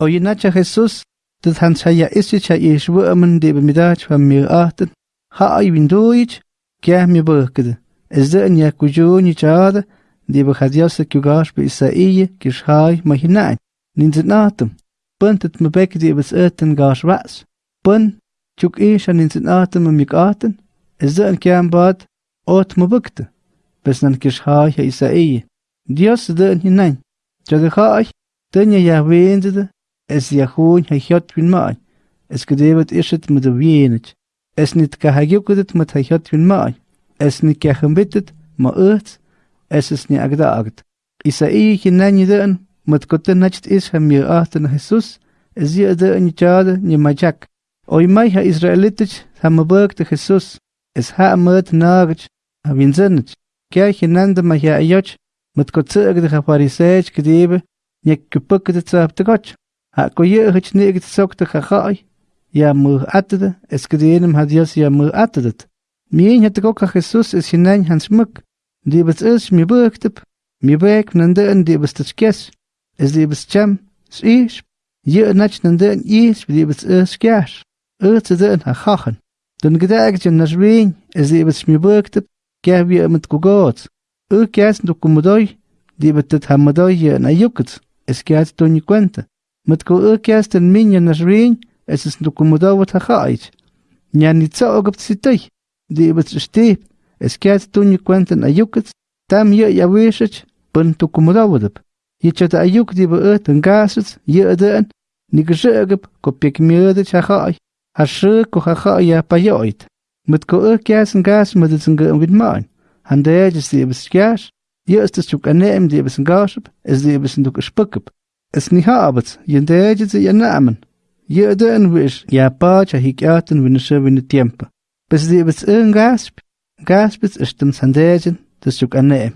Oyinacha Jesús, Tithansaya Isicha Yishwuaman de Bemidach van Miraten, Ha Ibinduich, Kiahmi Burked, Ezden Yakujuni Chad, de Bahadiasa Kugash be Isaiye, Kishai Mahinai, Ninzenatum, Puntet Mebek de Beserten Gash Rats, Pun, Chuk Isha Ninzenatum Mikaten, Ezden Kiambad, Ot Mabukte, Besnan Kishai Isaiye, Dios den hinein, Jadahai, Tanya Yahweh es hij had win maai. Es is het met de wienet. Es hagyukudet met hij had win maai. Es niet ka gembitet, ma uit. Es is niet agdaagt. Isaïe hinan yeden, met kote nacht is hem je achten Jesus. Es je de in jade ni majak. Oy mai ha Israelitich ha mabuk de Jesus. Es ha met nagach. Ha winzenich. Kya hinan de ma ja ayoch. Met kote de fariseech gedebe. Nek kupuk de tsap de goch. Ha ko ye hich negt sok de gagai. Ja mu atde, es gedenem hat Dios ja mu atdet. Mien het ook Jesus is hinein hans muk. Die is mi buktep. Mi bek nande en die best skes. Es die best cham. S'ish. Je nach nande en is die best is skes. Uit de en ha gachen. Dan gedag je nas ween, es die mi buktep. Kya wie met kugot. U kes do kumodoi. Die bet het hamadoi na yuket. Es kiat to ni cuenta. Met ko u kias ten minya nas ring, es is no kumoda wat ha gaait. Nya ni tsa og op sitay. Di bet step, es kiat to ni cuenta na yuket, tam ya wishet, pun to kumoda wadap. Ye chat a yuk di be ut en gaset, ye den, ni gezegep ko pik mierde cha gaai. Ha sche ko ha gaai ya pa yoit. Met ko u kias en gas met het en wit maan. Han de is Je ook een neem die hebben gaship, is die hebben ook spukip. Es اسمها أبت ينداج زينا أمن يقدا نويش يا با شهيكات ونشا ونتيمبا بس دي بس إن غاسب غاسب اشتم سنداجن تسوك أنا أم